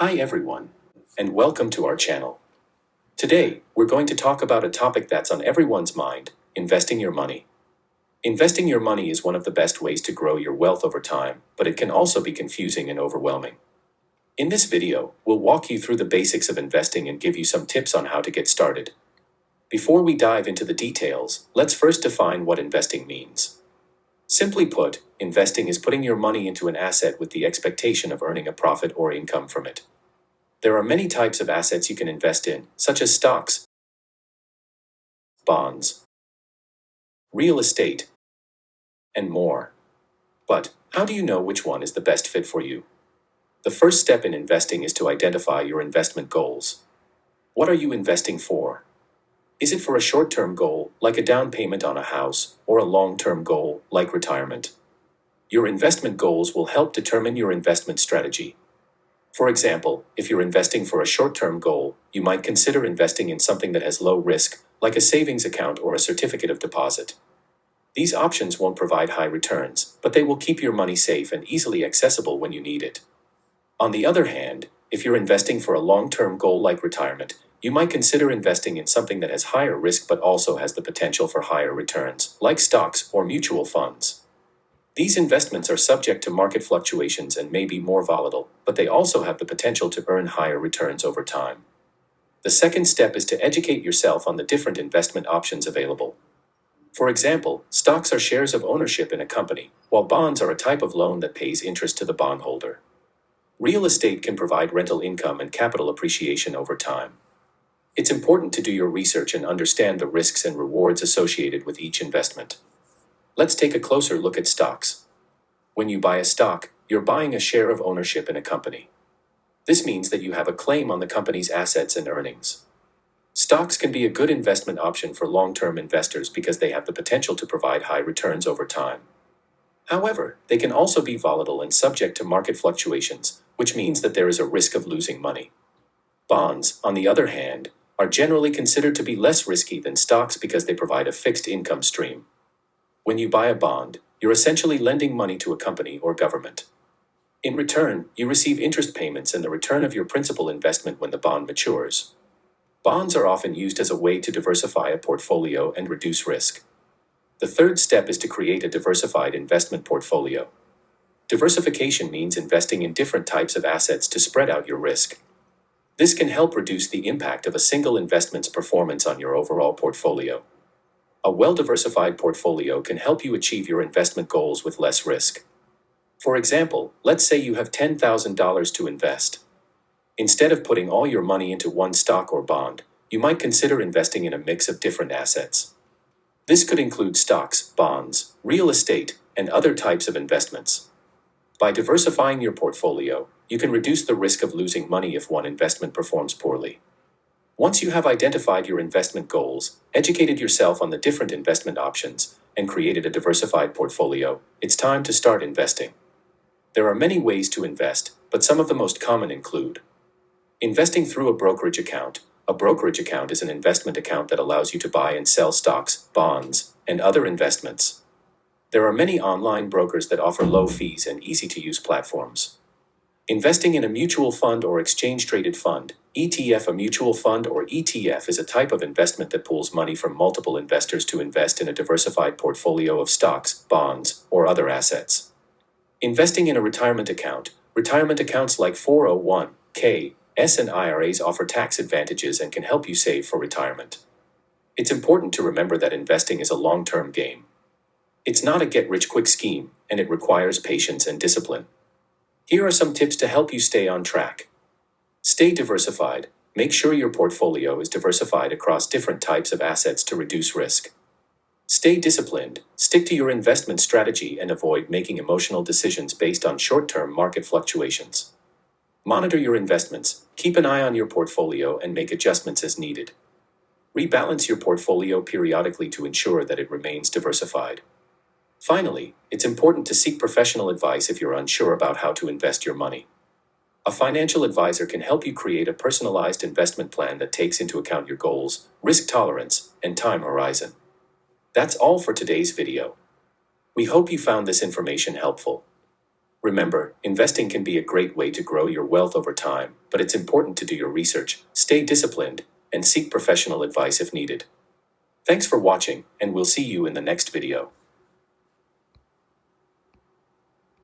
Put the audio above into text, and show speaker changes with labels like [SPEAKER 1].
[SPEAKER 1] Hi everyone, and welcome to our channel. Today, we're going to talk about a topic that's on everyone's mind, investing your money. Investing your money is one of the best ways to grow your wealth over time, but it can also be confusing and overwhelming. In this video, we'll walk you through the basics of investing and give you some tips on how to get started. Before we dive into the details, let's first define what investing means. Simply put, investing is putting your money into an asset with the expectation of earning a profit or income from it. There are many types of assets you can invest in, such as stocks, bonds, real estate, and more. But how do you know which one is the best fit for you? The first step in investing is to identify your investment goals. What are you investing for? Is it for a short term goal, like a down payment on a house, or a long term goal, like retirement? Your investment goals will help determine your investment strategy. For example, if you're investing for a short term goal, you might consider investing in something that has low risk, like a savings account or a certificate of deposit. These options won't provide high returns, but they will keep your money safe and easily accessible when you need it. On the other hand, if you're investing for a long-term goal like retirement, you might consider investing in something that has higher risk but also has the potential for higher returns, like stocks or mutual funds. These investments are subject to market fluctuations and may be more volatile, but they also have the potential to earn higher returns over time. The second step is to educate yourself on the different investment options available. For example, stocks are shares of ownership in a company, while bonds are a type of loan that pays interest to the bondholder. Real estate can provide rental income and capital appreciation over time. It's important to do your research and understand the risks and rewards associated with each investment. Let's take a closer look at stocks. When you buy a stock, you're buying a share of ownership in a company. This means that you have a claim on the company's assets and earnings. Stocks can be a good investment option for long term investors because they have the potential to provide high returns over time. However, they can also be volatile and subject to market fluctuations, which means that there is a risk of losing money. Bonds, on the other hand, are generally considered to be less risky than stocks because they provide a fixed income stream. When you buy a bond, you're essentially lending money to a company or government. In return, you receive interest payments and the return of your principal investment when the bond matures. Bonds are often used as a way to diversify a portfolio and reduce risk. The third step is to create a diversified investment portfolio. Diversification means investing in different types of assets to spread out your risk. This can help reduce the impact of a single investment's performance on your overall portfolio. A well-diversified portfolio can help you achieve your investment goals with less risk. For example, let's say you have $10,000 to invest. Instead of putting all your money into one stock or bond, you might consider investing in a mix of different assets. This could include stocks, bonds, real estate, and other types of investments. By diversifying your portfolio, you can reduce the risk of losing money if one investment performs poorly. Once you have identified your investment goals, educated yourself on the different investment options, and created a diversified portfolio, it's time to start investing. There are many ways to invest, but some of the most common include investing through a brokerage account. A brokerage account is an investment account that allows you to buy and sell stocks, bonds, and other investments. There are many online brokers that offer low fees and easy to use platforms. Investing in a mutual fund or exchange traded fund, ETF A mutual fund or ETF is a type of investment that pools money from multiple investors to invest in a diversified portfolio of stocks, bonds, or other assets. Investing in a retirement account, retirement accounts like 401k, S and IRAs offer tax advantages and can help you save for retirement. It's important to remember that investing is a long-term game. It's not a get rich quick scheme, and it requires patience and discipline. Here are some tips to help you stay on track. Stay diversified. Make sure your portfolio is diversified across different types of assets to reduce risk. Stay disciplined. Stick to your investment strategy and avoid making emotional decisions based on short term market fluctuations. Monitor your investments. Keep an eye on your portfolio and make adjustments as needed. Rebalance your portfolio periodically to ensure that it remains diversified. Finally, it's important to seek professional advice if you're unsure about how to invest your money. A financial advisor can help you create a personalized investment plan that takes into account your goals, risk tolerance, and time horizon. That's all for today's video. We hope you found this information helpful. Remember, investing can be a great way to grow your wealth over time, but it's important to do your research, stay disciplined, and seek professional advice if needed. Thanks for watching, and we'll see you in the next video.